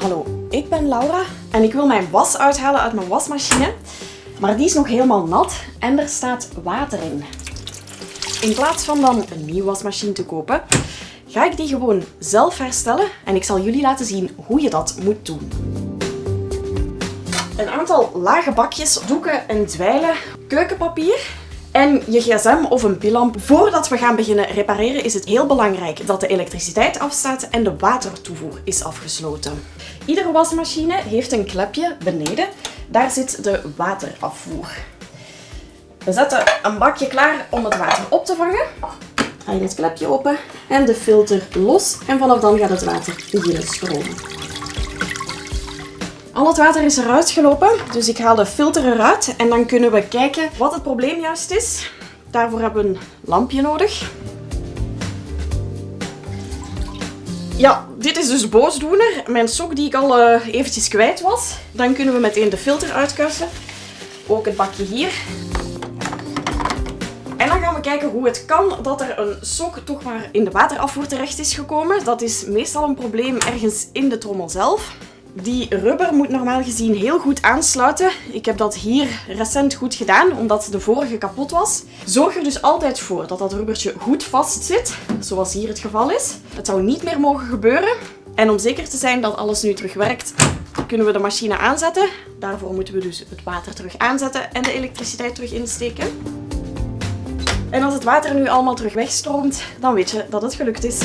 Hallo, ik ben Laura en ik wil mijn was uithalen uit mijn wasmachine. Maar die is nog helemaal nat en er staat water in. In plaats van dan een nieuwe wasmachine te kopen, ga ik die gewoon zelf herstellen en ik zal jullie laten zien hoe je dat moet doen. Een aantal lage bakjes, doeken en dweilen, keukenpapier en je gsm of een pillamp. Voordat we gaan beginnen repareren is het heel belangrijk dat de elektriciteit afstaat en de watertoevoer is afgesloten. Iedere wasmachine heeft een klepje beneden. Daar zit de waterafvoer. We zetten een bakje klaar om het water op te vangen. Ga je het klepje open en de filter los en vanaf dan gaat het water beginnen stromen. Al het water is eruit gelopen, dus ik haal de filter eruit en dan kunnen we kijken wat het probleem juist is. Daarvoor hebben we een lampje nodig. Ja, dit is dus boosdoener. Mijn sok die ik al uh, eventjes kwijt was. Dan kunnen we meteen de filter uitkussen. Ook het bakje hier. En dan gaan we kijken hoe het kan dat er een sok toch maar in de waterafvoer terecht is gekomen. Dat is meestal een probleem ergens in de trommel zelf. Die rubber moet normaal gezien heel goed aansluiten. Ik heb dat hier recent goed gedaan, omdat de vorige kapot was. Zorg er dus altijd voor dat dat rubbertje goed vast zit, zoals hier het geval is. Het zou niet meer mogen gebeuren. En om zeker te zijn dat alles nu terug werkt, kunnen we de machine aanzetten. Daarvoor moeten we dus het water terug aanzetten en de elektriciteit terug insteken. En als het water nu allemaal terug wegstroomt, dan weet je dat het gelukt is.